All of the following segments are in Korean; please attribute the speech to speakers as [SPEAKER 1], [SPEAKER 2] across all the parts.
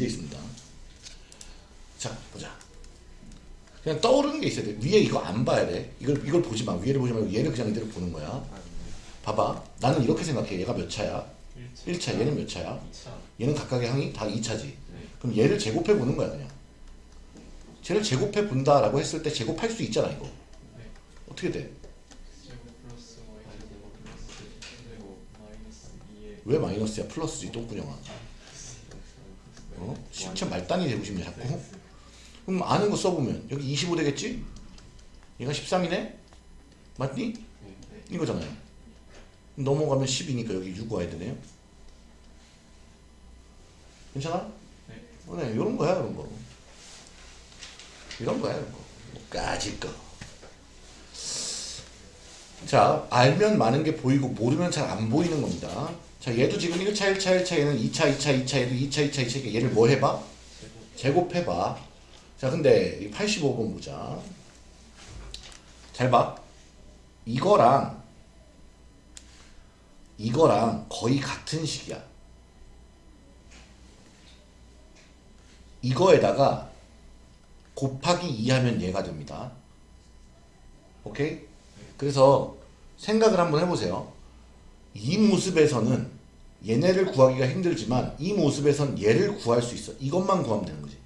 [SPEAKER 1] 이제 있습니다. 자 보자. 그냥 떠오르는 게 있어야 돼. 위에 이거 안 봐야 돼. 이걸 이걸 보지 마. 위에를 보지 말고 얘를 그냥 이대로 보는 거야. 봐봐. 나는 이렇게 생각해. 얘가 몇 차야?
[SPEAKER 2] 1차.
[SPEAKER 1] 1차. 얘는 몇 차야?
[SPEAKER 2] 2차.
[SPEAKER 1] 얘는 각각의 항이 다 2차지.
[SPEAKER 2] 네.
[SPEAKER 1] 그럼 얘를 제곱해 보는 거야 그냥. 쟤를 제곱해 본다라고 했을 때 제곱할 수 있잖아 이거.
[SPEAKER 2] 네.
[SPEAKER 1] 어떻게 돼?
[SPEAKER 2] 제곱 플러스 y 제곱 플러스 제곱 마이너스 2의
[SPEAKER 1] 왜 마이너스야? 플러스지 똥꾸녕아. 어? 실체 말단이 되고 싶냐 자꾸? 그럼 아는 거 써보면 여기 25 되겠지? 얘가 13이네? 맞니?
[SPEAKER 2] 네.
[SPEAKER 1] 이거잖아요. 넘어가면 10이니까 여기 6 와야 되네요. 괜찮아?
[SPEAKER 2] 네.
[SPEAKER 1] 어, 네, 이런 거야, 이런 거. 이런 거야, 이런 거. 뭐 까짓 거. 자, 알면 많은 게 보이고 모르면 잘 안 보이는 겁니다. 자, 얘도 지금 1차, 1차, 1차, 얘는 2차, 2차, 2차, 얘도 2차, 2차, 2차, 얘를 뭐 해봐?
[SPEAKER 2] 제곱
[SPEAKER 1] 제곱해봐. 자, 근데 이 85번 보자. 잘 봐. 이거랑 이거랑 거의 같은 식이야. 이거에다가 곱하기 2 하면 얘가 됩니다. 오케이? 그래서 생각을 한번 해보세요. 이 모습에서는 얘네를 구하기가 힘들지만 이 모습에선 얘를 구할 수 있어. 이것만 구하면 되는 거지.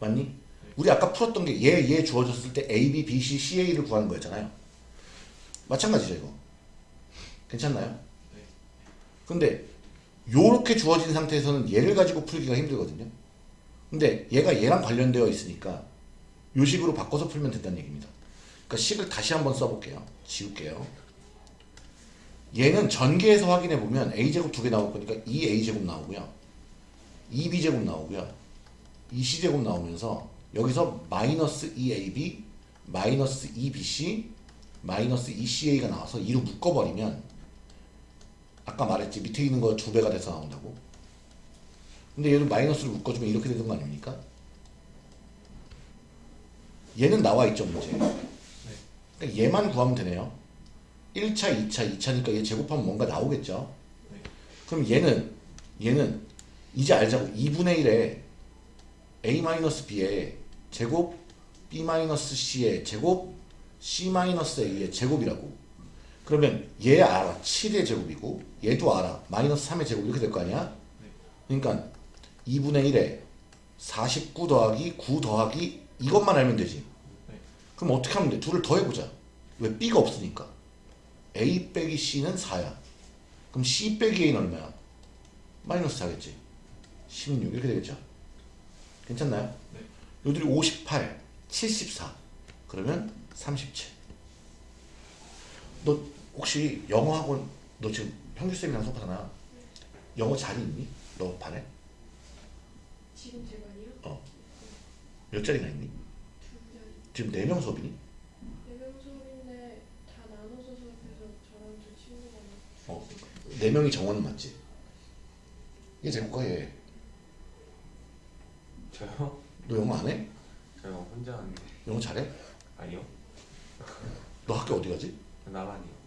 [SPEAKER 1] 맞니? 우리 아까 풀었던 게 얘, 얘 주어졌을 때 A, B, B, C, C, A를 구하는 거였잖아요. 마찬가지죠, 이거. 괜찮나요?
[SPEAKER 2] 네.
[SPEAKER 1] 근데 요렇게 주어진 상태에서는 얘를 가지고 풀기가 힘들거든요. 근데 얘가 얘랑 관련되어 있으니까 요 식으로 바꿔서 풀면 된다는 얘기입니다. 그러니까 식을 다시 한번 써볼게요. 지울게요. 얘는 전개해서 확인해 보면 a제곱 두 개 나올 거니까 2a제곱 나오고요. 2b제곱 나오고요. 2c제곱 나오면서 여기서 마이너스 2ab 마이너스 2bc 마이너스 2ca가 나와서 2로 묶어버리면 아까 말했지 밑에 있는 거 두 배가 돼서 나온다고 근데 얘를 마이너스로 묶어주면 이렇게 되는 거 아닙니까? 얘는 나와 있죠 문제 그러니까 얘만 구하면 되네요 1차 2차 2차니까 얘 제곱하면 뭔가 나오겠죠?
[SPEAKER 2] 네.
[SPEAKER 1] 그럼 얘는 얘는 이제 알자고. 2분의 1에 a-b의 제곱 b-c의 제곱 c-a의 제곱이라고. 그러면 얘 알아. 7의 제곱이고 얘도 알아. 마이너스 3의 제곱 이렇게 될 거 아니야? 그러니까 2분의 1에 49 더하기 9 더하기 이것만 알면 되지.
[SPEAKER 2] 네.
[SPEAKER 1] 그럼 어떻게 하면 돼? 둘을 더해보자. 왜 b가 없으니까 a 빼기 c는 4야 그럼 c 빼기 a는 얼마야? 마이너스 4겠지 16 이렇게 되겠죠 괜찮나요?
[SPEAKER 2] 네.
[SPEAKER 1] 요들이 58 74 그러면 37 너 혹시 영어 학원 너 지금 형규쌤이랑 수업하잖아 영어 자리 있니? 너 반에?
[SPEAKER 3] 지금 제가요?
[SPEAKER 1] 몇 자리나 있니? 지금 4명 수업이니?
[SPEAKER 3] 네명 수업인데 다 나눠서 수업해서 저랑 저 친구가
[SPEAKER 1] 어. 4명이 정원은 맞지? 얘 제국가 얘.
[SPEAKER 2] 저요?
[SPEAKER 1] 너 영어 안 해?
[SPEAKER 2] 저요 혼자 하는데
[SPEAKER 1] 영어 잘해?
[SPEAKER 2] 아니요
[SPEAKER 1] 너 학교 어디 가지?
[SPEAKER 2] 나만이요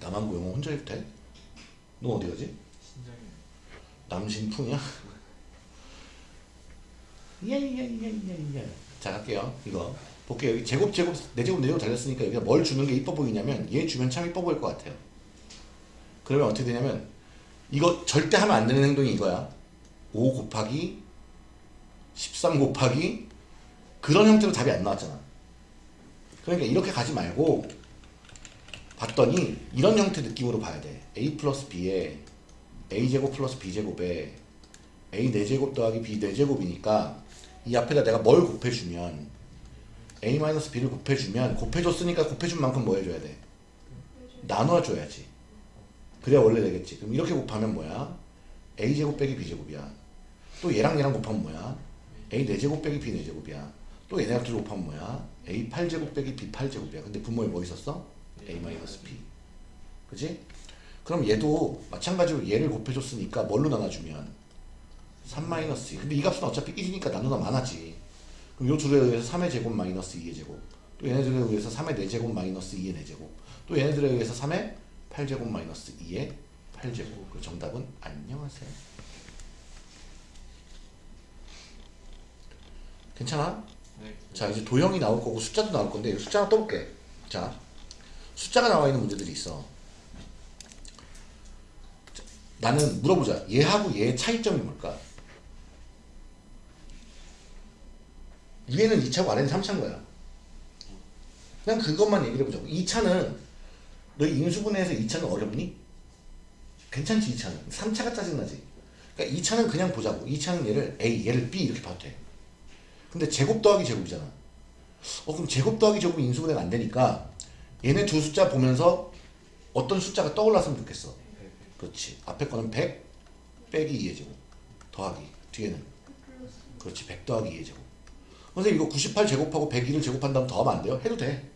[SPEAKER 1] 남한고 영어 혼자 해도 돼? 너 어디 가지?
[SPEAKER 2] 신장이
[SPEAKER 1] 남신풍이야? 예예예예예 자 갈게요 이거 볼게요 여기 제곱 제곱 네 제곱 네 제곱 달렸으니까 여기가 뭘 주는 게 이뻐 보이냐면 얘 주면 참 이뻐 보일 것 같아요. 그러면 어떻게 되냐면 이거 절대 하면 안 되는 행동이 이거야. 5 곱하기 13 곱하기 그런 형태로 답이 안 나왔잖아. 그러니까 이렇게 가지 말고 봤더니 이런 형태 느낌으로 봐야 돼. A 플러스 b에 a제곱 플러스 b제곱에 a 4제곱 더하기 b 4제곱이니까 이 앞에다 내가 뭘 곱해주면 a 마이너스 b를 곱해주면 곱해줬으니까 곱해준 만큼 뭐 해줘야 돼? 나눠줘야지 그래야 원래 되겠지 그럼 이렇게 곱하면 뭐야? a제곱 빼기 b제곱이야 또 얘랑 얘랑 곱하면 뭐야? a 4제곱 빼기 b 4제곱이야 또 얘네랑 둘 곱하면 뭐야? a 8제곱 빼기 b 8제곱이야 근데 분모에 뭐 있었어? a 마이너스 b 그지? 그럼 얘도 마찬가지로 얘를 곱해줬으니까 뭘로 나눠주면 3 마이너스 2 근데 이 값은 어차피 1이니까 나누면 많아지 그럼 요 둘에 의해서 3의 제곱 마이너스 2의 제곱 또 얘네들에 의해서 3의 4제곱 마이너스 2의 4제곱 또 얘네들에 의해서 3의 8제곱 마이너스 2의 8제곱. 그 정답은 안녕하세요. 괜찮아?
[SPEAKER 2] 네.
[SPEAKER 1] 자 이제 도형이 나올 거고 숫자도 나올 건데 숫자 하나 떠볼게 자 숫자가 나와 있는 문제들이 있어 자, 나는 물어보자 얘하고 얘의 차이점이 뭘까 위에는 2차고 아래는 3차인 거야 그냥 그것만 얘기를 해보자고 2차는 너 인수분해에서 2차는 어렵니? 괜찮지 2차는 3차가 짜증나지 그러니까 2차는 그냥 보자고 2차는 얘를 A 얘를 B 이렇게 봐도 돼 근데 제곱 더하기 제곱이잖아. 어 그럼 제곱 더하기 제곱이 인수분해가 안 되니까 얘네 두 숫자 보면서 어떤 숫자가 떠올랐으면 좋겠어. 그렇지. 앞에 거는 100 빼기 2의 제곱 더하기 뒤에는 그렇지 100 더하기 2의 제곱. 선생님 이거 98 제곱하고 101을 제곱한 다음 더하면 안 돼요? 해도 돼.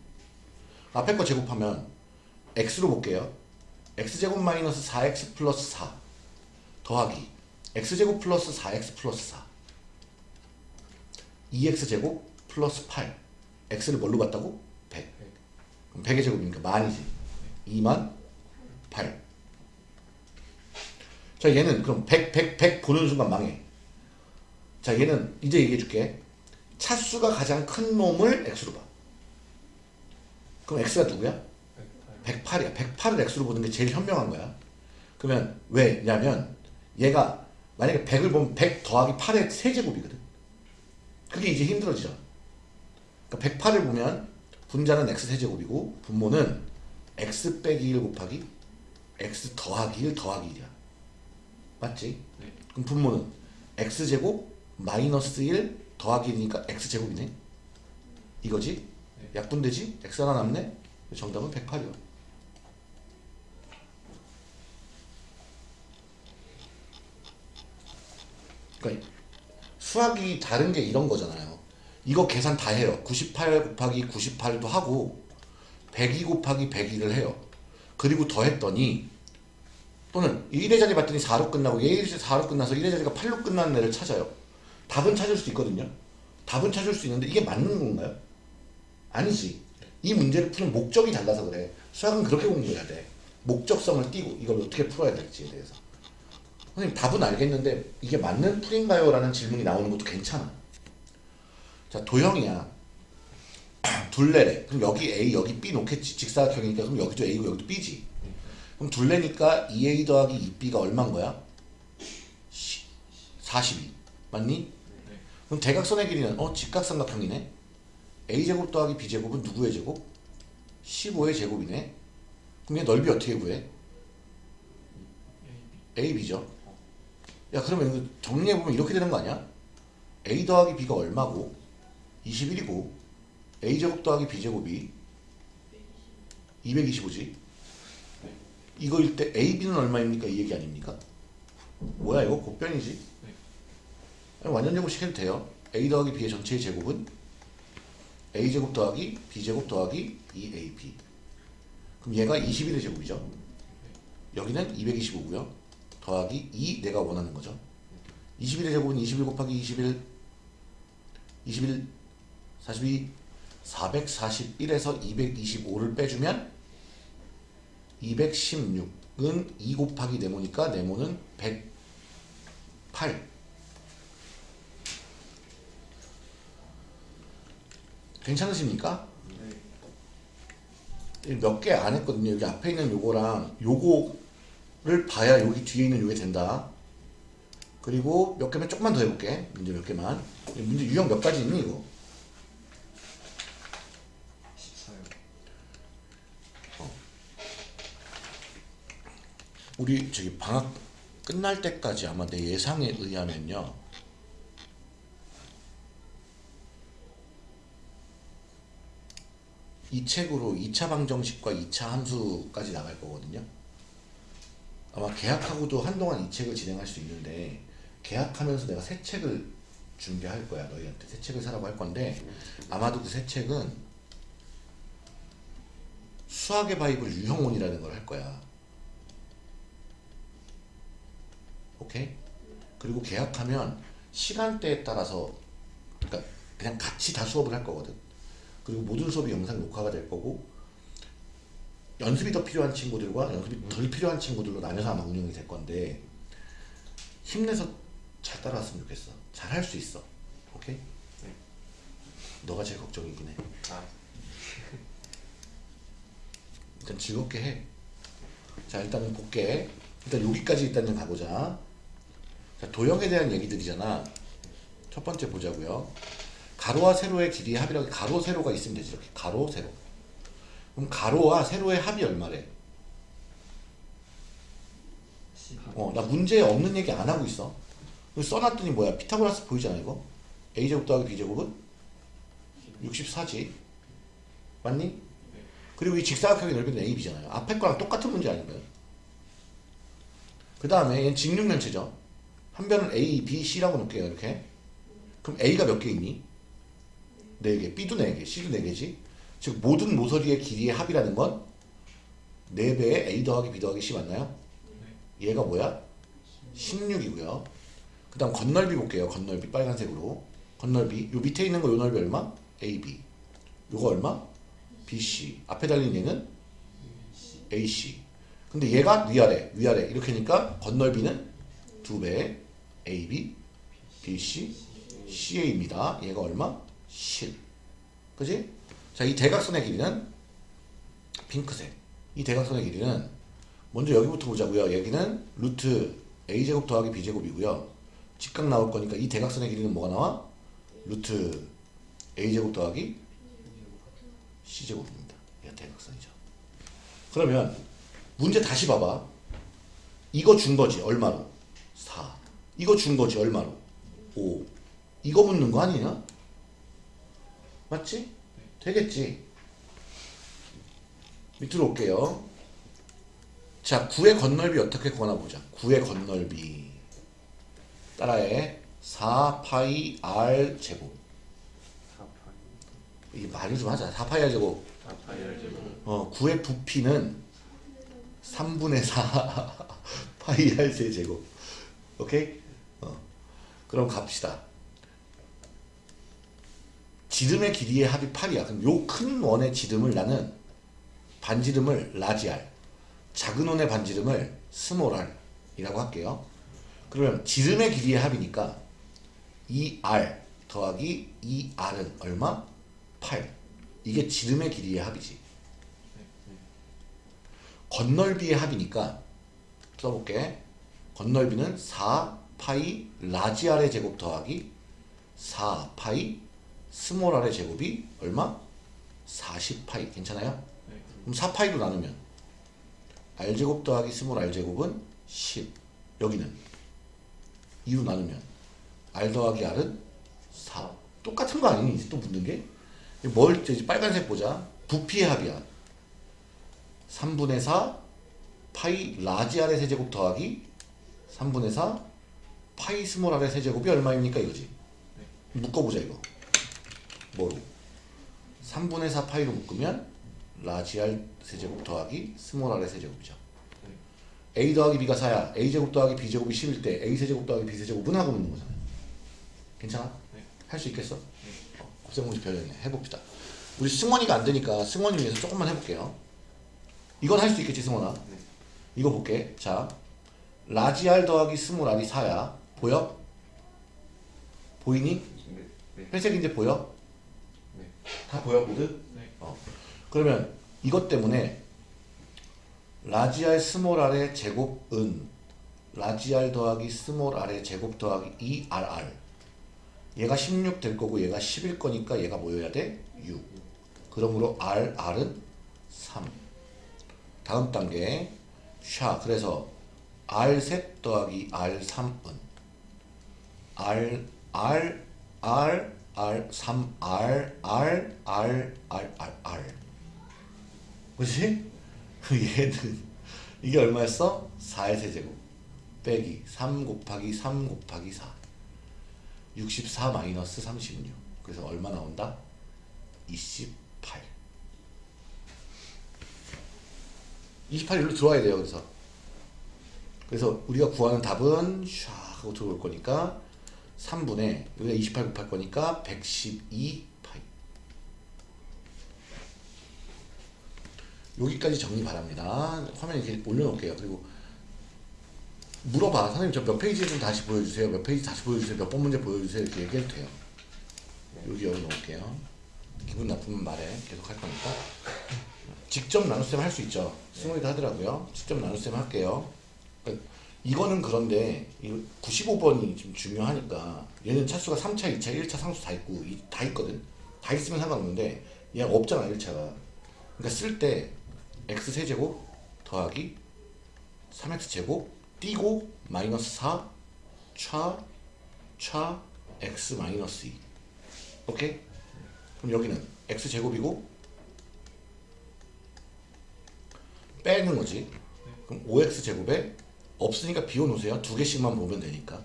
[SPEAKER 1] 앞에 거 제곱하면 x로 볼게요. x제곱 마이너스 4x 플러스 4 더하기 x제곱 플러스 4x 플러스 4 2x제곱 플러스 8 x를 뭘로 봤다고? 100 그럼 100의 제곱이니까 만이지 2만 8 자 얘는 그럼 100, 100, 100 보는 순간 망해 자 얘는 이제 얘기해 줄게 차수가 가장 큰 놈을 x로 봐 그럼 x가 누구야? 108이야 108을 x로 보는 게 제일 현명한 거야 그러면 왜냐면 얘가 만약에 100을 보면 100 더하기 8의 세제곱이거든 그게 이제 힘들어지죠 그러니까 108을 보면 분자는 x 세제곱이고 분모는 x 빼기 1 곱하기 x 더하기 1 더하기 1이야 맞지?
[SPEAKER 2] 네.
[SPEAKER 1] 그럼 분모는 x제곱 마이너스 1 더하기 1이니까 x제곱이네 이거지?
[SPEAKER 2] 네.
[SPEAKER 1] 약분되지? x 하나 남네? 정답은 108이요 그러니까 수학이 다른 게 이런 거잖아요 이거 계산 다 해요 98 곱하기 98도 하고 102 곱하기 102를 해요 그리고 더했더니 또는 1의 자리 봤더니 4로 끝나고 얘 4로 끝나서 1의 자리가 8로 끝나는 애를 찾아요. 답은 찾을 수 있거든요. 답은 찾을 수 있는데 이게 맞는 건가요? 아니지. 이 문제를 푸는 목적이 달라서 그래. 수학은 그렇게 공부해야 돼. 목적성을 띄고 이걸 어떻게 풀어야 될지에 대해서. 선생님 답은 알겠는데 이게 맞는 풀인가요? 라는 질문이 나오는 것도 괜찮아. 자 도형이야. 둘레래. 그럼 여기 A 여기 B 놓겠지. 직사각형이니까 그럼 여기도 A고 여기도 B지. 그럼 둘레니까 2A 더하기 2B가 얼마인 거야? 42 맞니?
[SPEAKER 2] 네.
[SPEAKER 1] 그럼 대각선의 길이는 어 직각삼각형이네 A제곱 더하기 B제곱은 누구의 제곱? 15의 제곱이네 그럼 얘 넓이 어떻게 구해? AB죠 야 그러면 이거 정리해보면 이렇게 되는 거 아니야? A 더하기 B가 얼마고 21이고 A제곱 더하기 B제곱이 225지 이거일 때 AB는 얼마입니까? 이 얘기 아닙니까? 뭐야 이거 곱변이지? 완전 제곱 시켜도 돼요. A 더하기 B의 전체의 제곱은 A제곱 더하기 B제곱 더하기 2AB 그럼 얘가 21의 제곱이죠. 여기는 225고요. 더하기 2 내가 원하는 거죠. 21의 제곱은 21 곱하기 21 21 42 441에서 225를 빼주면 216은 2 곱하기 네모니까 네모는 108 괜찮으십니까?
[SPEAKER 2] 네.
[SPEAKER 1] 몇개 안 했거든요. 여기 앞에 있는 요거랑 요거를 봐야 여기 뒤에 있는 요게 된다. 그리고 몇 개만 조금만 더 해볼게. 문제 몇 개만. 문제 유형 몇 가지 있니 이거?
[SPEAKER 2] 14요.
[SPEAKER 1] 우리 저기 방학 끝날 때까지 아마 내 예상에 의하면요. 이 책으로 2차 방정식과 2차 함수까지 나갈 거거든요. 아마 계약하고도 한동안 이 책을 진행할 수 있는데 계약하면서 내가 새 책을 준비할 거야 너희한테 새 책을 사라고 할 건데 아마도 그 새 책은 수학의 바이블 유형원이라는 걸 할 거야. 오케이? 그리고 계약하면 시간대에 따라서 그러니까 그냥 같이 다 수업을 할 거거든. 그리고 모든 수업이 영상 녹화가 될 거고 연습이 더 필요한 친구들과 연습이 덜 필요한 친구들로 나뉘어서 아마 운영이 될 건데 힘내서 잘 따라왔으면 좋겠어. 잘 할 수 있어. 오케이?
[SPEAKER 2] 네.
[SPEAKER 1] 너가 제일 걱정이긴 해.
[SPEAKER 2] 아,
[SPEAKER 1] 일단 즐겁게 해. 자 일단은 볼게. 일단 여기까지 일단은 가보자. 자, 도형에 대한 얘기들이잖아. 첫 번째 보자고요. 가로와 세로의 길이의 합이라고 가로 세로가 있으면 되지 이렇게 가로 세로. 그럼 가로와 세로의 합이 얼마래?
[SPEAKER 2] 12.
[SPEAKER 1] 어, 나 문제 없는 얘기 안 하고 있어. 써놨더니 뭐야? 피타고라스 보이잖아 이거. a 제곱 더하기 b 제곱은 64지. 맞니?
[SPEAKER 2] 네.
[SPEAKER 1] 그리고 이 직사각형의 넓이는 AB잖아요. 앞에 거랑 똑같은 문제 아닌가요? 그 다음에 얘는 직육면체죠. 한 변은 A, B, C라고 놓을게요. 이렇게. 그럼 A가 몇 개 있니? 4개. B도 4개, C도 4개지. 즉 모든 모서리의 길이의 합이라는 건 4배의 A 더하기 B 더하기 C 맞나요? 얘가 뭐야? 16이고요. 그 다음 건널비 볼게요. 건널비 빨간색으로. 건널비. 요 밑에 있는 거 요 넓이 얼마? AB. 요거 얼마? BC. 앞에 달린 얘는 AC. 근데 얘가 위아래, 위아래. 이렇게 하니까 건널비는 두 배. AB, BC, CA입니다. 얘가 얼마? 10. 그지? 자, 이 대각선의 길이는 핑크색. 이 대각선의 길이는 먼저 여기부터 보자고요. 여기는 루트 a제곱 더하기 b제곱이고요. 직각 나올 거니까 이 대각선의 길이는 뭐가 나와? 루트 a제곱 더하기 c제곱입니다. 얘가 대각선이죠. 그러면 문제 다시 봐봐. 이거 준 거지 얼마로? 4. 이거 준 거지 얼마로? 5. 이거 묻는 거 아니냐? 맞지? 되겠지. 밑으로 올게요. 자, 9의 건널비 어떻게 구하나 보자. 9의 건널비. 따라해. 4파이 r 제곱.
[SPEAKER 2] 4파이.
[SPEAKER 1] 이게 말을 좀 하자. 4파이 r 제곱.
[SPEAKER 2] 4파이 R 제곱.
[SPEAKER 1] 어, 구의 부피는 3분의 4 파이 r 세 제곱. 오케이? 어. 그럼 갑시다. 지름의 길이의 합이 8이야. 그럼 요 큰 원의 지름을 나는 반지름을 라지 r, 작은 원의 반지름을 스몰 r이라고 할게요. 그러면 지름의 길이의 합이니까 2r 더하기 2r은 얼마? 8. 이게 지름의 길이의 합이지. 겉넓이의 합이니까 써볼게. 겉넓이는 4 파이 large r의 제곱 더하기 4 파이 small r의 제곱이 얼마? 40 파이. 괜찮아요?
[SPEAKER 2] 네.
[SPEAKER 1] 그럼 4 파이로 나누면 r 제곱 더하기 small r 제곱은 10 여기는 2로 나누면 r 더하기 r은 4 똑같은 거 아니니? 이제 또 묻는 게? 뭘 이제 빨간색 보자. 부피의 합이야. 3분의 4 파이 large r의 세제곱 더하기 3분의 4 파이 small r의 세제곱이 얼마입니까? 이거지. 묶어보자 이거 뭐로 3분의 4 파이로 묶으면 라지 r 세제곱 더하기 small r의 세제곱이죠 a 더하기 b가 4야 a 제곱 더하기 b 제곱이 10일 때 a 세제곱 더하기 b 세제곱은 하고 있는 거잖아요 괜찮아?
[SPEAKER 2] 네.
[SPEAKER 1] 할수 있겠어? 어, 곱셈공식 별렸네 해봅시다 우리 승원이가 안 되니까 승원이 위해서 조금만 해볼게요 이건 할 수 있겠지 승원아
[SPEAKER 2] 네.
[SPEAKER 1] 이거 볼게 자 라지 r 더하기 small r이 4야 보여? 보이니?
[SPEAKER 2] 네. 네.
[SPEAKER 1] 회색인데 보여?
[SPEAKER 2] 네.
[SPEAKER 1] 다 보여 모두?
[SPEAKER 2] 네.
[SPEAKER 1] 어. 그러면 이것 때문에 large r small r의 제곱은 large r 더하기 small r의 제곱 더하기 2rr 얘가 16 될 거고 얘가 10일 거니까 얘가 뭐여야 돼? 6 그러므로 r, r은 3 다음 단계 샤 그래서 r3 더하기 r3은 r, r, r, r, 3, r, r, r, r, r, 그치? 얘는 이게 얼마였어? 4의 세제곱 빼기 3 곱하기 3 곱하기 4 64 마이너스 36 그래서 얼마 나온다? 28 28 일로 들어와야 돼요 그래서 그래서 우리가 구하는 답은 샤 하고 들어올 거니까 3분의 여기가 28 곱할 거니까 112 파이 여기까지 정리 바랍니다. 화면 이렇게 올려놓을게요. 그리고 물어봐. 선생님 저 몇 페이지 좀 다시 보여주세요. 몇 페이지 다시 보여주세요. 몇 번 문제 보여주세요. 이렇게 얘기해도 돼요. 여기 열어놓을게요. 기분 나쁘면 말해. 계속 할 거니까. 직접 나눗셈 할 수 있죠. 승우이도 하더라고요. 직접 나눗셈 할게요. 이거는 그런데 95번이 지금 중요하니까 얘는 차수가 3차, 2차, 1차 상수 다 있고 이- 다 있거든. 다 있으면 상관없는데 얘가 없잖아 1차가. 그러니까 쓸 때 x 세제곱 더하기 3x 제곱 띄고 마이너스 4 차, 차 x 마이너스 2 오케이? 그럼 여기는 x 제곱이고 빼는 거지 그럼 5x 제곱에 없으니까 비워놓으세요. 두 개씩만 보면 되니까.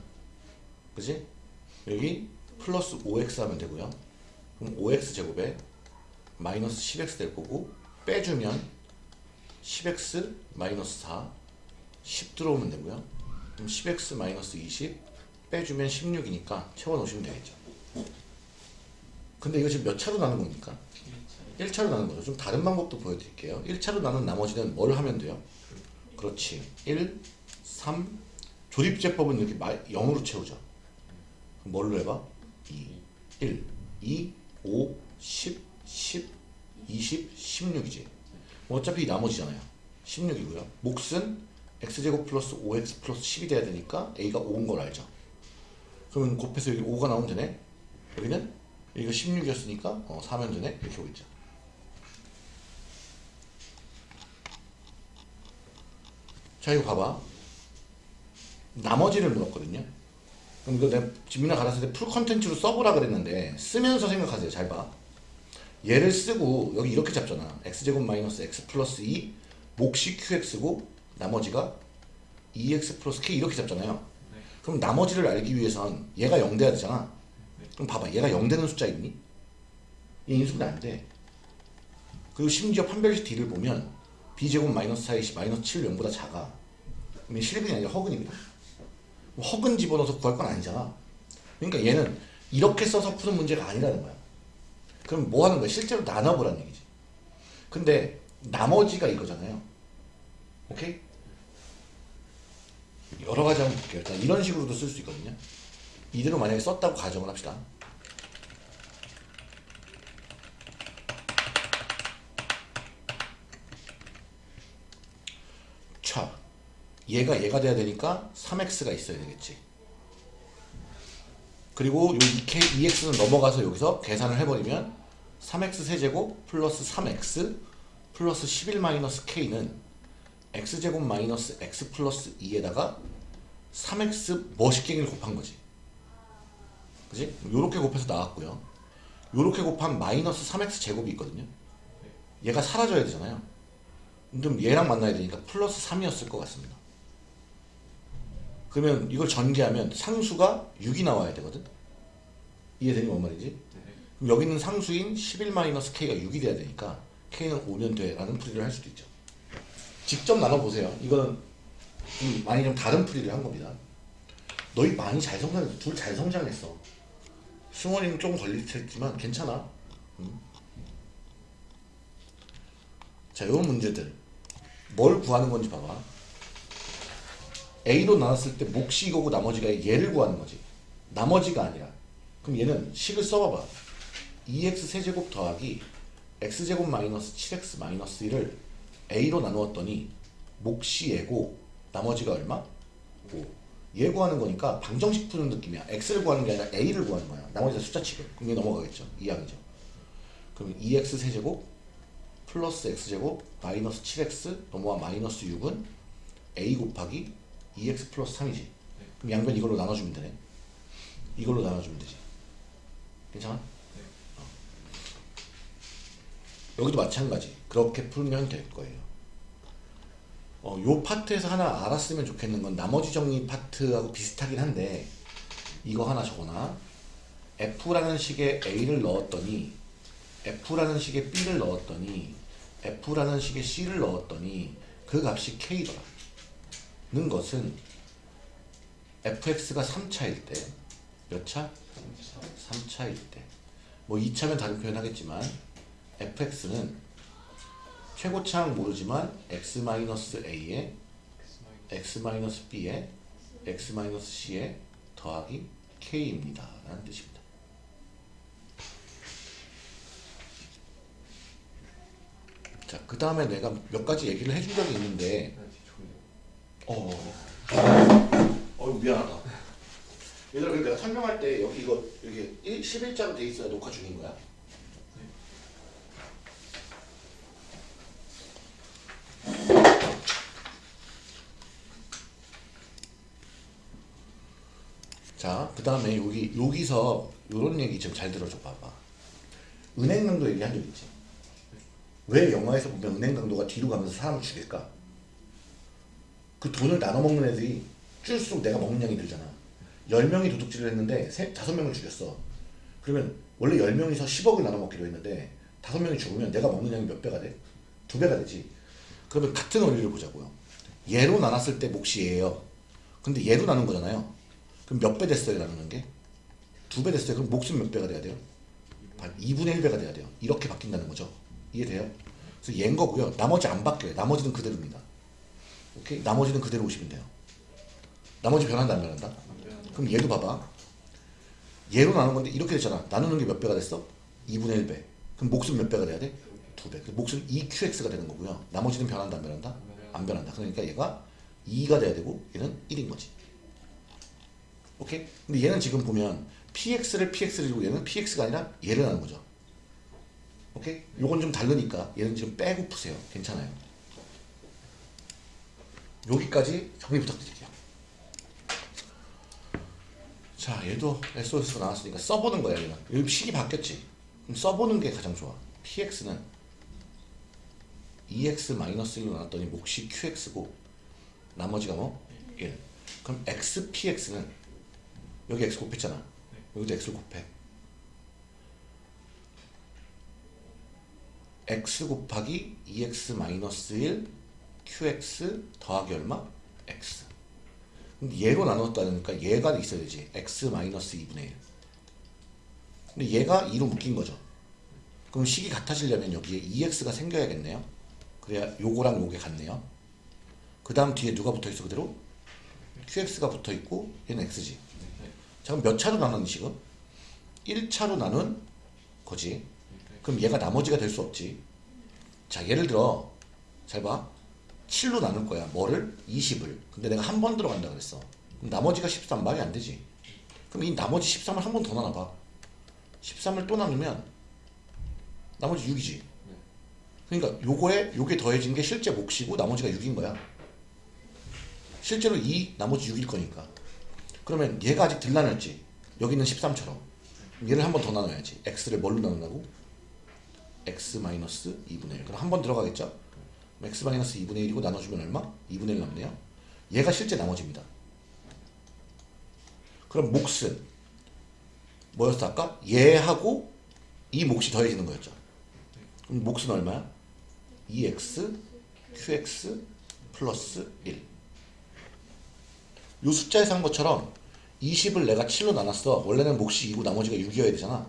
[SPEAKER 1] 그지? 여기 플러스 5x 하면 되고요. 그럼 5x 제곱에 마이너스 10x 될 거고 빼주면 10x 마이너스 4 10 들어오면 되고요. 그럼 10x 마이너스 20 빼주면 16이니까 채워놓으시면 되겠죠. 근데 이거 지금 몇 차로 나눈 겁니까? 1차로 나눈 거죠. 좀 다른 방법도 보여드릴게요. 1차로 나눈 나머지는 뭘 하면 돼요? 그렇지. 1, 3 조립제법은 이렇게 말, 0으로 채우죠. 그럼 뭘로 해봐? 2 1, 2, 5, 10, 10, 20, 16이지. 뭐 어차피 나머지잖아요. 16이고요. 몫은 x제곱 플러스 5x 플러스 10이 돼야 되니까 a가 5인 걸 알죠. 그러면 곱해서 여기 5가 나오면 되네. 여기는 여기가 16이었으니까 어, 4면 되네. 이렇게 오겠죠. 자 이거 봐봐 나머지를 물었거든요. 그럼 이거 내가 지민아 가르쳤을 때 풀 컨텐츠로 써보라 그랬는데 쓰면서 생각하세요. 잘 봐. 얘를 쓰고 여기 이렇게 잡잖아. x제곱 마이너스 x 플러스 2 몫이 qx고 나머지가 2x 플러스 k 이렇게 잡잖아요.
[SPEAKER 2] 네.
[SPEAKER 1] 그럼 나머지를 알기 위해선 얘가 0 돼야 되잖아.
[SPEAKER 2] 네.
[SPEAKER 1] 그럼 봐봐. 얘가 0 되는 숫자 있니? 얘 인수분해 안돼. 그리고 심지어 판별식 D를 보면 b제곱 마이너스 4이 마이너스 7 0보다 작아. 그럼 얘 실근이 아니라 뭐 허근 집어넣어서 구할 건 아니잖아. 그러니까 얘는 이렇게 써서 푸는 문제가 아니라는 거야. 그럼 뭐 하는 거야? 실제로 나눠보라는 얘기지. 근데 나머지가 이거잖아요. 오케이? 여러 가지 한번 볼게요. 일단 이런 식으로도 쓸 수 있거든요. 이대로 만약에 썼다고 가정을 합시다 자 얘가 얘가 돼야 되니까 3x가 있어야 되겠지. 그리고 요 2k, 2x는 넘어가서 여기서 계산을 해버리면 3x 세제곱 플러스 3x 플러스 11 마이너스 k는 x제곱 마이너스 x 플러스 2에다가 3x 멋있게를 곱한 거지. 그지? 요렇게 곱해서 나왔고요. 요렇게 곱한 마이너스 3x 제곱이 있거든요. 얘가 사라져야 되잖아요. 그럼 얘랑 만나야 되니까 플러스 3이었을 것 같습니다 그러면 이걸 전개하면 상수가 6이 나와야 되거든? 이해되니 뭔 말인지?
[SPEAKER 2] 네.
[SPEAKER 1] 그럼 여기 있는 상수인 11-k가 6이 돼야 되니까 k는 5면 돼 라는 풀이를 할 수도 있죠. 직접 나눠보세요. 이거는 좀 많이 좀 다른 풀이를 한 겁니다. 너희 많이 잘 성장했어 둘 잘 성장했어. 승원이는 조금 걸리겠지만 괜찮아. 음. 자 이런 문제들. 뭘 구하는 건지 봐봐 A로 나눴을 때 몫이 이거고 나머지가 얘를 구하는 거지. 나머지가 아니라 그럼 얘는 식을 써봐봐. 2x 세제곱 더하기 x제곱 마이너스 7x 마이너스 1을 a로 나누었더니 몫이 얘고 나머지가 얼마? 5. 얘 구하는 거니까 방정식 푸는 느낌이야. X를 구하는 게 아니라 a를 구하는 거야. 나머지 다 숫자 치고. 그럼 얘 넘어가겠죠. 이항이죠. 그러면 2x 세제곱 플러스 x제곱 마이너스 7x 넘어와 마이너스 6은 a 곱하기 2x 플러스 3이지. 그럼 양변 이걸로 나눠주면 되네. 이걸로 나눠주면 되지. 괜찮아?
[SPEAKER 2] 네.
[SPEAKER 1] 여기도 마찬가지. 그렇게 풀면 될 거예요. 어, 요 파트에서 하나 알았으면 좋겠는 건 나머지 정리 파트하고 비슷하긴 한데 이거 하나 적어놔. F라는 식에 A를 넣었더니 F라는 식에 B를 넣었더니 F라는 식에 C를 넣었더니 그 값이 K더라 는 것은 fx가 3차일 때몇 차? 3차일 때 뭐 2차면 다른 표현 하겠지만 fx는 최고차항 모르지만 x-a에
[SPEAKER 2] X 마이너스
[SPEAKER 1] x-b에 x-c에 더하기 k입니다. 라는 뜻입니다. 자, 그 다음에 내가 몇 가지 얘기를 해준 적이 있는데. 어, 어 미안하다. 얘들아, 그러니까 설명할 때 여기 이거 여기 1, 11자로 돼 있어야 녹화 중인 거야. 자, 그 다음에 여기 여기서 이런 얘기 좀 잘 들어줘 봐봐. 은행 강도 얘기한 적 있지? 왜 영화에서 보면 은행 강도가 뒤로 가면서 사람을 죽일까? 그 돈을 나눠 먹는 애들이 줄수록 내가 먹는 양이 늘잖아. 10명이 도둑질을 했는데 세, 5명을 죽였어. 그러면 원래 10명이서 10억을 나눠 먹기로 했는데 5명이 죽으면 내가 먹는 양이 몇 배가 돼? 두 배가 되지. 그러면 같은 원리를 보자고요. 얘로 나눴을 때 몫이 얘예요. 근데 얘로 나눈 거잖아요. 그럼 몇 배 됐어요 나누는 게? 두 배 됐어요. 그럼 몫은 몇 배가 돼야 돼요? 반 2분의 1배가 돼야 돼요. 이렇게 바뀐다는 거죠. 이해돼요? 그래서 얘인 거고요. 나머지 안 바뀌어요. 나머지는 그대로입니다. 오케이? 나머지는 그대로 오시면 돼요. 나머지 변한다 안 변한다? 그럼 얘도 봐봐. 얘로 나눈 건데 이렇게 됐잖아. 나누는 게 몇 배가 됐어? 2분의 1배. 그럼 몫은 몇 배가 돼야 돼? 두 배. 그 몫은 2qx가 되는 거고요. 나머지는 변한다 안 변한다? 안 변한다. 그러니까 얘가 2가 돼야 되고 얘는 1인 거지. 오케이? 근데 얘는 지금 보면 px를 px를 주고 얘는 px가 아니라 얘를 하는 거죠. 오케이? 요건 좀 다르니까 얘는 지금 빼고 푸세요. 괜찮아요. 여기까지 정리 부탁드릴게요. 자, 얘도 SOS가 나왔으니까 써보는 거야, 얘는. 여기 식이 바뀌었지. 그럼 써보는 게 가장 좋아. px는 E 2x-1로 나눴더니 몫이 qx고 나머지가 뭐? 1. 그럼 xpx는 여기 x 곱했잖아. 여기도 x를 곱해. x 곱하기 2x-1 qx 더하기 얼마? x. 근데 얘로 나눴다니까 얘가 있어야 되지. x-2분의 1. 근데 얘가 2로 묶인 거죠. 그럼 식이 같아지려면 여기에 2x가 생겨야겠네요. 그래야 요거랑 요게 같네요. 그 다음 뒤에 누가 붙어 있어 그대로? qx가 붙어 있고 얘는 x지. 자 그럼 몇 차로 나눈 식은? 1차로 나눈 거지. 그럼 얘가 나머지가 될 수 없지. 자 예를 들어 잘 봐. 7로 나눌 거야. 뭐를? 20을. 근데 내가 한 번 들어간다 그랬어. 그럼 나머지가 13 말이 안 되지. 그럼 이 나머지 13을 한 번 더 나눠봐. 13을 또 나누면 나머지 6이지. 그러니까 요거에 요게 더해진 게 실제 몫이고 나머지가 6인 거야. 실제로 2 나머지 6일 거니까. 그러면 얘가 아직 덜 나눴지. 여기는 13처럼. 얘를 한 번 더 나눠야지. x를 뭘로 나눈다고? x-2분의 1. 그럼 한 번 들어가겠죠? 그럼 x-2분의 1이고 나눠주면 얼마? 2분의 1 남네요. 얘가 실제 나머지입니다. 그럼 몫은 뭐였어 아까? 얘하고 이 몫이 더해지는 거였죠. 그럼 몫은 얼마야? 2x qx 플러스 1. 요 숫자에서 한 것처럼 20을 내가 7로 나눴어. 원래는 몫이 2고 나머지가 6이어야 되잖아.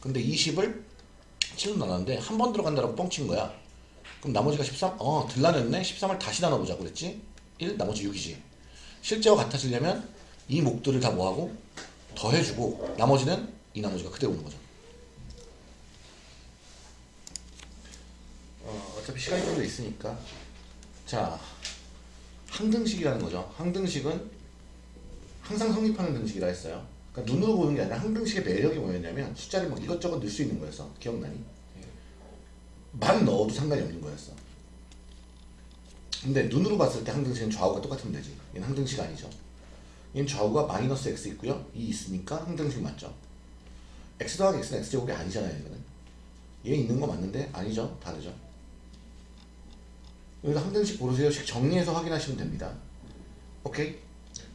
[SPEAKER 1] 근데 20을 7로 나눴는데 한 번 들어간다라고 뻥친 거야. 그럼 나머지가 13? 어, 들 나눴네. 13을 다시 나눠보자고 그랬지? 1, 나머지 6이지. 실제와 같아지려면 이 목들을 다 뭐하고? 더해주고 나머지는 이 나머지가 그대로 오는 거죠. 어, 어차피 시간이 좀 더 있으니까. 자, 항등식이라는 거죠. 항등식은 항상 성립하는 등식이라 했어요. 그러니까 눈으로 보는 게 아니라 항등식의 매력이 뭐였냐면 숫자를 막 이것저것 넣을 수 있는 거였어. 기억나니? 만 넣어도 상관이 없는 거였어. 근데 눈으로 봤을 때 항등식은 좌우가 똑같으면 되지. 얘는 항등식 아니죠. 얘는 좌우가 마이너스 x 있고요. 이 있으니까 항등식 맞죠. x 더하기 x는 x제곱이 아니잖아요. 이거는. 얘 있는 거 맞는데 아니죠. 다르죠. 여기서 항등식 고르세요. 식 정리해서 확인하시면 됩니다. 오케이?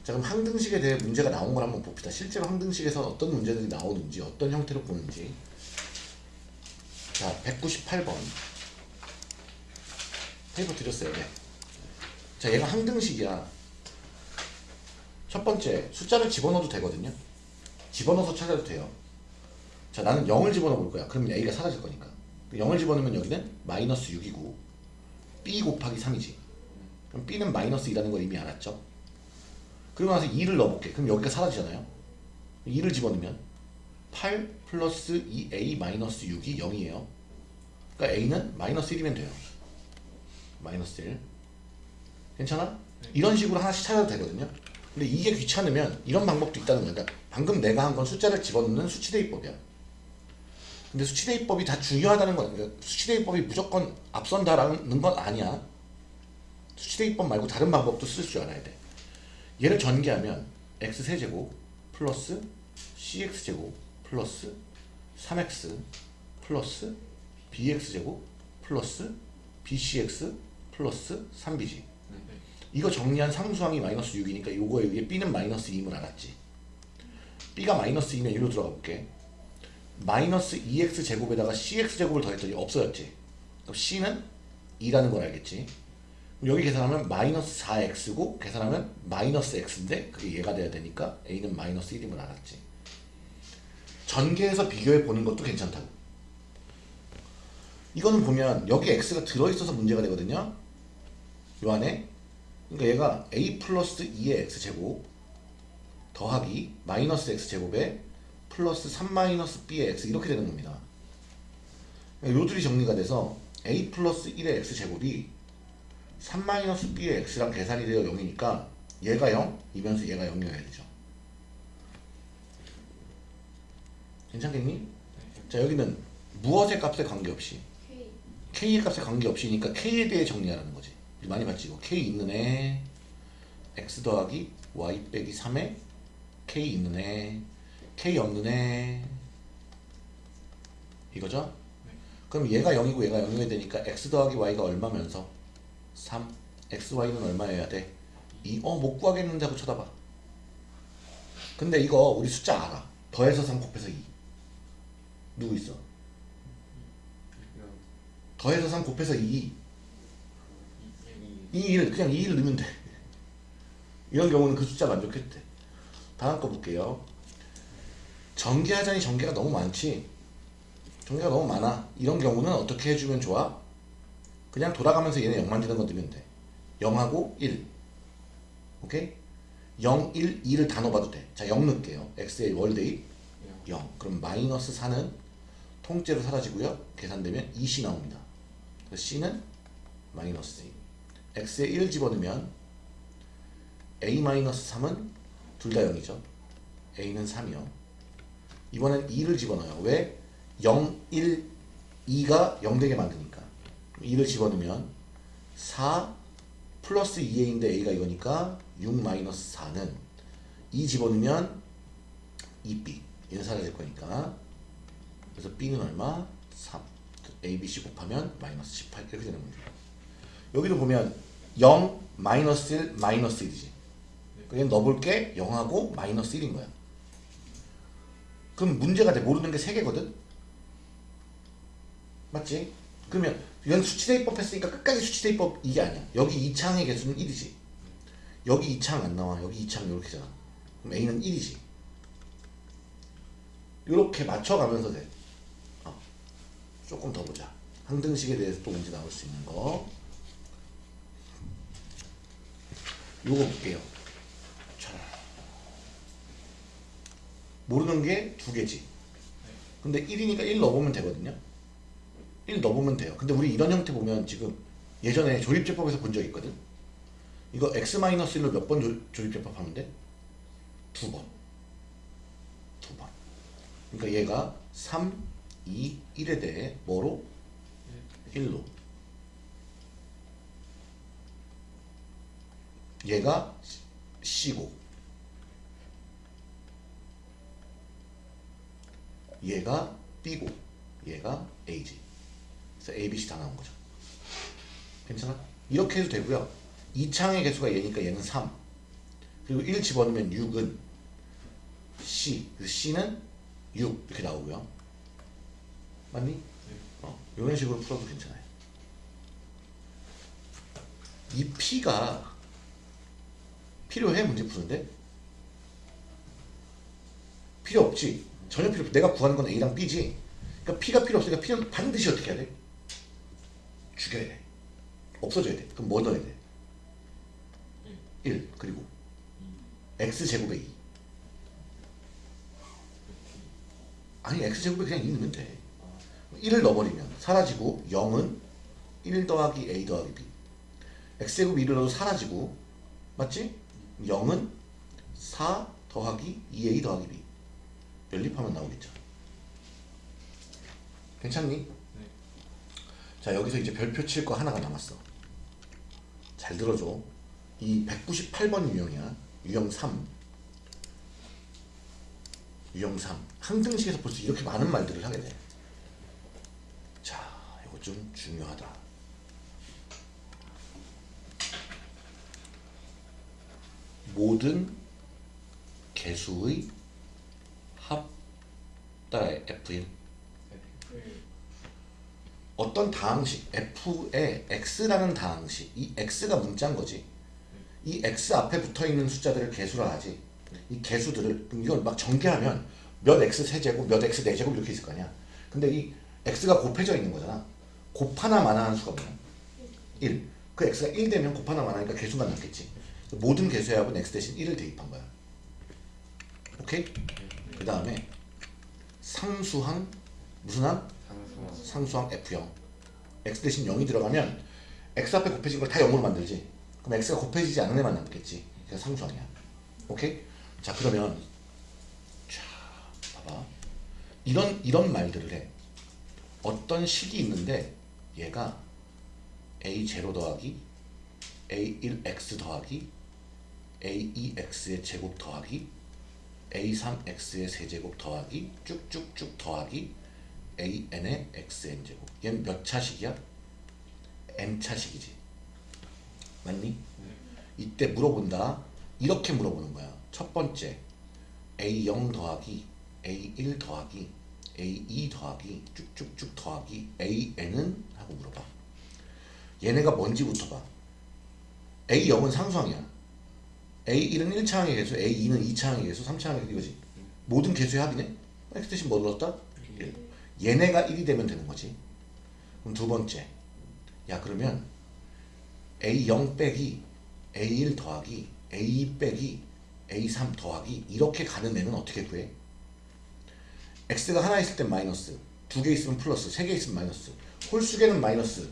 [SPEAKER 1] 자 그럼 항등식에 대해 문제가 나온 걸 한번 봅시다. 실제로 항등식에서 어떤 문제들이 나오는지 어떤 형태로 보는지 자 198번 페이퍼 드렸어요. 네. 자 얘가 항등식이야. 첫 번째 숫자를 집어넣어도 되거든요. 집어넣어서 찾아도 돼요. 자 나는 0을 집어넣어 볼 거야. 그러면 a가 사라질 거니까. 0을 집어넣으면 여기는 마이너스 6이고 B 곱하기 3이지. 그럼 B는 마이너스 2라는 걸 이미 알았죠. 그리고 나서 2를 넣어볼게. 그럼 여기가 사라지잖아요. 2를 집어넣으면 8 플러스 2A 마이너스 6이 0이에요. 그러니까 A는 마이너스 1이면 돼요. 마이너스 1. 괜찮아? 이런 식으로 하나씩 찾아도 되거든요. 근데 이게 귀찮으면 이런 방법도 있다는 거야. 그러니까 방금 내가 한 건 숫자를 집어넣는 수치대입법이야. 근데 수치대입법이 다 중요하다는 거야. 그러니까 수치대입법이 무조건 앞선다라는 건 아니야. 수치대입법 말고 다른 방법도 쓸 줄 알아야 돼. 얘를 전개하면 x 세제곱 플러스 cx 제곱 플러스 3x 플러스 bx 제곱 플러스 bcx 플러스 3b지.
[SPEAKER 2] 네.
[SPEAKER 1] 이거 정리한 상수항이 마이너스 6이니까 요거에 의해 b는 마이너스 2임을 알았지. b가 마이너스 2면 이리로 들어가 볼게. 마이너스 2x 제곱에다가 cx 제곱을 더했더니 없어졌지. 그럼 c는 2라는 걸 알겠지. 여기 계산하면 마이너스 4x고 계산하면 마이너스 x인데 그게 얘가 돼야 되니까 a는 마이너스 1임을 알았지. 전개해서 비교해 보는 것도 괜찮다고. 이거는 보면 여기 x가 들어있어서 문제가 되거든요. 요 안에 그러니까 얘가 a 플러스 2의 x 제곱 더하기 마이너스 x 제곱에 플러스 3 마이너스 b의 x 이렇게 되는 겁니다. 그러니까 요들이 정리가 돼서 a 플러스 1의 x 제곱이 3 마이너스 b의 x랑 계산이 되어 0이니까 얘가 0, 이면서 얘가 0이어야 되죠. 괜찮겠니? 자 여기는 무엇의 값에 관계없이
[SPEAKER 3] K
[SPEAKER 1] k의 값에 관계없이니까 k에 대해 정리하라는 거지. 많이 봤지 이거. k 있는 애 x 더하기 y 빼기 3에 k 있는 애 k 없는 애 이거죠? 그럼 얘가 0이고 얘가 0이어야 되니까 x 더하기 y가 얼마면서 3 x y는 얼마여야 돼? 2. 어, 못 구하겠는데 하고 쳐다봐. 근데 이거 우리 숫자 알아. 더해서 3 곱해서 2. 누구 있어? 더해서 3 곱해서 2.
[SPEAKER 2] 이, 이,
[SPEAKER 1] 2를 그냥 2를 넣으면 돼. 이런 경우는 그 숫자 만족했대. 다음 거 볼게요. 전개하자니 전개가 너무 많지. 전개가 너무 많아. 이런 경우는 어떻게 해주면 좋아? 그냥 돌아가면서 얘네 0 만드는 거 넣으면 돼. 0하고 1. 오케이? 0, 1, 2를 다 넣어봐도 돼. 자, 0 넣을게요. x의
[SPEAKER 2] 영.
[SPEAKER 1] 0. 그럼 마이너스 4는 통째로 사라지고요. 계산되면 2c 나옵니다. 그래서 c는 마이너스 2. x에 1 집어넣으면 a-3은 둘 다 0이죠. a는 3이요. 이번엔 2를 집어넣어요. 왜? 0, 1, 2가 0 되게 만드니까. 2를 집어넣으면 4 플러스 2a인데 a가 이거니까 6 마이너스 4는 2 집어넣으면 2b. 얘는 사라질 거니까. 그래서 b는 얼마? 3. A, b, c 곱하면 마이너스 18 이렇게 되는 겁니다. 여기도 보면 0, 마이너스 1, 마이너스 1이지. 그냥 넣어볼 게 0하고 마이너스 1인 거야. 그럼 문제가 돼. 모르는 게 3개거든? 맞지? 그러면 이건 수치대입법 했으니까 끝까지 수치대입법 이게 아니야. 여기 이 창의 개수는 1이지. 여기 이창안 나와. 여기 이창 이렇게잖아. 그럼 A는 1이지. 이렇게 맞춰가면서 돼. 어. 조금 더 보자. 항등식에 대해서 또 문제 나올 수 있는 거. 요거 볼게요. 자. 모르는 게 두 개지. 근데 1이니까 1 넣어보면 되거든요. 1 넣어보면 돼요. 근데 우리 이런 형태 보면 지금 예전에 조립제법에서 본 적 있거든. 이거 x-1로 몇 번 조립제법 하면 돼? 두 번. 두 번. 그러니까 얘가 3, 2, 1에 대해 뭐로? 1로. 얘가 C고 얘가 B고 얘가 A지. 그래서 A, B, C 다 나온 거죠. 괜찮아? 이렇게 해도 되고요. 이 창의 개수가 얘니까 얘는 3. 그리고 1 집어넣으면 6은 C. 그래서 C는 6 이렇게 나오고요. 맞니? 어, 이런 식으로 풀어도 괜찮아요. 이 P가 필요해 문제 푸는데? 필요 없지. 전혀 필요 없. 내가 구하는 건 A랑 B지. 그러니까 P가 필요 없으니까 P는 반드시 어떻게 해야 돼? 죽여야 돼. 없어져야 돼. 그럼 뭐 넣어야 돼? 1 그리고 x제곱에 2 아니 x제곱에 그냥 2 넣으면 돼 1을 넣어버리면 사라지고 0은 1 더하기 a 더하기 b. X제곱 2를 넣어도 사라지고 맞지? 0은 4 더하기 2a 더하기 b. 연립하면 나오겠죠. 괜찮니? 자 여기서 이제 별표 칠 거 하나가 남았어. 잘 들어줘. 이 198번 유형이야. 유형 3 유형 3 항등식에서 벌써 이렇게 많은 말들을 하게 돼 좀 중요하다. 모든 개수의 합 따라해 F1 어떤 다항식 F의 X라는 다항식 이 X가 문자인 거지. 이 X 앞에 붙어있는 숫자들을 개수라 하지. 이 개수들을 이걸 막 전개하면 몇 X 세제곱 몇 X 네제곱 이렇게 있을 거 아니야. 근데 이 X가 곱해져 있는 거잖아 곱하나 마나하는 수가 뭐야 1. 그 X가 1 되면 곱하나 마나니까 개수가 남겠지. 모든 개수의 합은 X 대신 1을 대입한 거야. 오케이? 그 다음에 상수항 무슨 항? 상수항. F0 x 대신 0이 들어가면 x 앞에 곱해진 걸 다 0으로 만들지. 그럼 x가 곱해지지 않은 애만 남겠지. 그래서 상수항이야. 오케이? 자 그러면 자 봐봐. 이런 이런 말들을 해. 어떤 식이 있는데 얘가 a0 더하기 a1x 더하기 a2x의 제곱 더하기 a3x의 세제곱 더하기 쭉쭉쭉 더하기 an의 xn 제곱 얘는 몇 차식이야? n 차식이지 맞니? 이때 물어본다 이렇게 물어보는 거야 첫 번째 a0 더하기 a1 더하기 a2 더하기 쭉쭉쭉 더하기 an은 하고 물어봐 얘네가 뭔지부터 봐 a0은 상수항이야 a1은 1차항의 개수 a2는 2차항의 개수 3차항의 개수 이거지 모든 개수의 합이네 x 대신 뭐? 1 얘네가 1이 되면 되는 거지. 그럼 두 번째. 야 그러면 A0 빼기 A1 더하기 A2 빼기 A3 더하기 이렇게 가는 애는 어떻게 구해? X가 하나 있을 땐 마이너스 두 개 있으면 플러스 세 개 있으면 마이너스 홀수계는 마이너스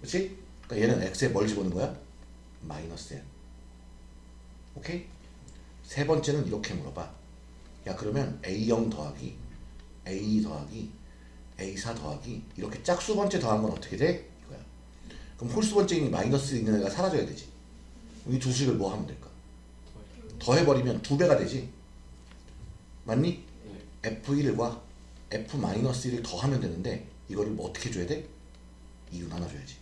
[SPEAKER 1] 그렇지? 그러니까 얘는 X에 뭘 집어넣는 거야? 마이너스야 오케이? 세 번째는 이렇게 물어봐 야 그러면 A0 더하기 A 더하기 A4 더하기 이렇게 짝수 번째 더한 건 어떻게 돼? 이거야. 그럼 홀수 번째 인 마이너스 있는 애가 사라져야 되지. 이 두 식을 뭐 하면 될까? 더해버리면 두 배가 되지. 맞니? F1과 F-1을 더하면 되는데 이거를 뭐 어떻게 줘야 돼? 2로 나눠줘야지.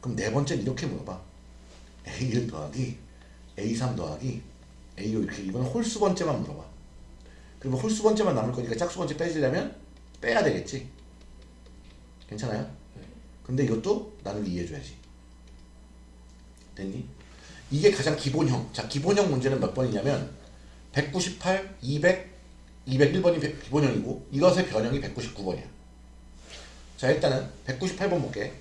[SPEAKER 1] 그럼 네 번째는 이렇게 물어봐. A1 더하기 A3 더하기 A5 이렇게 이건 홀수 번째만 물어봐. 그러면 홀수 번째만 남을 거니까 짝수 번째 빼지려면 빼야 되겠지. 괜찮아요? 근데 이것도 나를 이해해줘야지. 됐니? 이게 가장 기본형. 자, 기본형 문제는 몇 번이냐면 198, 200, 201번이 기본형이고 이것의 변형이 199번이야. 자, 일단은 198번 볼게.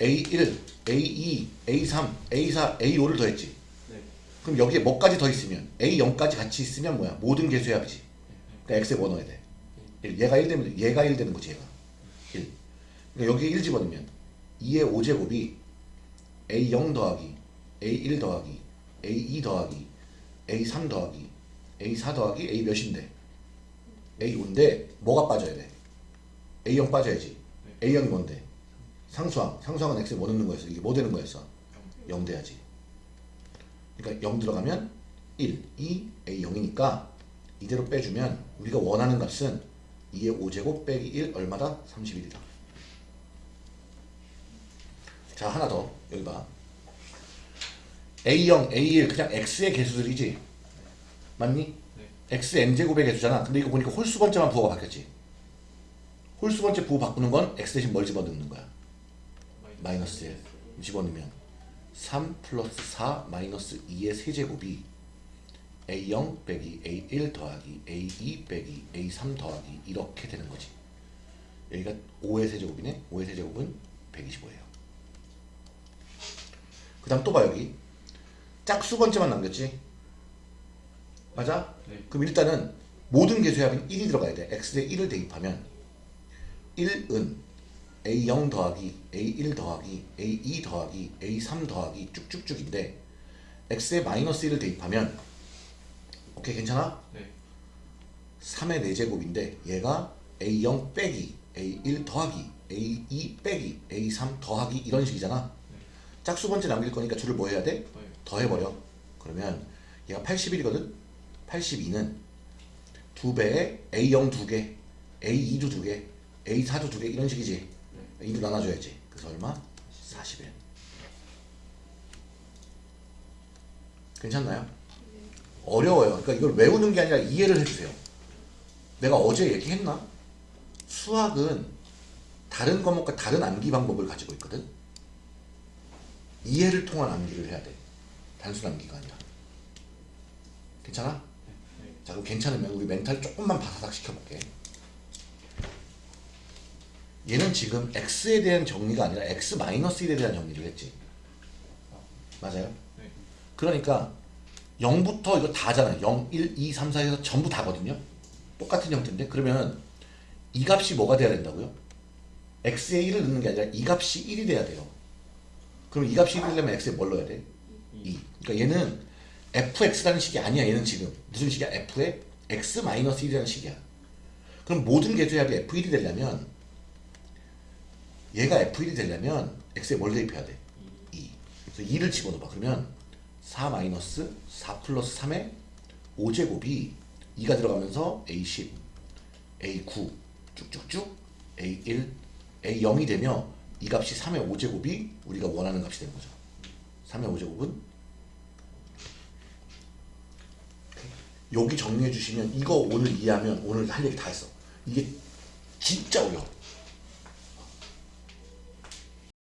[SPEAKER 1] A1, A2, A3, A4, A5를 더했지.
[SPEAKER 2] 네.
[SPEAKER 1] 그럼 여기에 뭐까지 더 있으면 A0까지 같이 있으면 뭐야? 모든 개수의 합이지. 그러니까 X에 뭐 넣어야 돼? 1. 얘가 1 되면 얘가 1 되는 거지 얘가. 1. 그러니까 여기에 1 집어넣으면 2의 5제곱이 A0 더하기 A1 더하기 A2 더하기 A3 더하기 A4 더하기 A 몇인데? A5인데 뭐가 빠져야 돼? A0 빠져야지. A0이 뭔데? 상수항. 상수항은 X에 뭐 넣는 거였어? 이게 뭐 되는 거였어? 0 돼야지. 그러니까 0 들어가면 1, 2, A0이니까 이대로 빼주면 우리가 원하는 값은 2의 5제곱 빼기 1 얼마다? 31이다. 자 하나 더 여기 봐. A0, A1 그냥 X의 개수들이지. 맞니?
[SPEAKER 2] 네.
[SPEAKER 1] X N제곱의 개수잖아. 근데 이거 보니까 홀수 번째만 부호가 바뀌었지. 홀수 번째 부호 바꾸는 건 X 대신 뭘 집어넣는 거야? 마이너스 1 집어넣으면 3 플러스 4 마이너스 2의 세제곱이 A0 빼기 A1 더하기 A2 빼기 A3 더하기 이렇게 되는 거지. 여기가 5의 세제곱이네. 5의 세제곱은 125예요. 그 다음 또 봐 여기 짝수 번째만 남겼지? 맞아?
[SPEAKER 2] 네.
[SPEAKER 1] 그럼 일단은 모든 개수의 합은 1이 들어가야 돼. x에 1을 대입하면 1은 a0 더하기 a1 더하기 a2 더하기 a3 더하기 쭉쭉쭉인데 x에 마이너스 1을 대입하면 오케이 괜찮아?
[SPEAKER 2] 네.
[SPEAKER 1] 3의 4제곱인데 얘가 a0 빼기 a1 더하기 a2 빼기 a3 더하기 이런 식이잖아 짝수 번째 남길 거니까 줄을 뭐 해야 돼?
[SPEAKER 2] 더해요.
[SPEAKER 1] 더해버려 그러면 얘가 81이거든 82는 2배에 a0 2개 a2도 2개 a4도 2개 이런 식이지. 2로 나눠줘야지. 그래서 얼마? 41 괜찮나요? 어려워요. 그러니까 이걸 외우는 게 아니라 이해를 해주세요. 내가 어제 얘기했나? 수학은 다른 과목과 다른 암기 방법을 가지고 있거든. 이해를 통한 암기를 해야 돼. 단순 암기가 아니라. 괜찮아?
[SPEAKER 2] 네.
[SPEAKER 1] 자 그럼 괜찮으면 우리 멘탈 조금만 바사삭 시켜볼게 얘는 지금 x에 대한 정리가 아니라 x 1에 대한 정리를 했지 맞아요?
[SPEAKER 2] 네.
[SPEAKER 1] 그러니까 0부터 이거 다잖아 0, 1, 2, 3, 4에서 전부 다거든요 똑같은 형태인데 그러면 이 값이 뭐가 돼야 된다고요? x에 1을 넣는 게 아니라 이 값이 1이 돼야 돼요 그럼 이 값이 1이 되려면 x에 뭘 넣어야 돼? 2 그러니까 얘는 fx라는 식이 아니야 얘는 지금. 무슨 식이야? f에 x-1이라는 식이야. 그럼 모든 개수의 합이 f1이 되려면 얘가 f1이 되려면 x에 뭘 대입해야 돼? 2 그래서 2를 집어넣어봐. 그러면 4 마이너스 4 플러스 3의 5제곱이 2가 들어가면서 a10 a9 쭉쭉쭉 a1 a0이 되며 이 값이 3의 5제곱이 우리가 원하는 값이 되는 거죠. 3의 5제곱은 여기 정리해 주시면 이거 오늘 이해하면 오늘 할 얘기 다 했어. 이게 진짜 어려워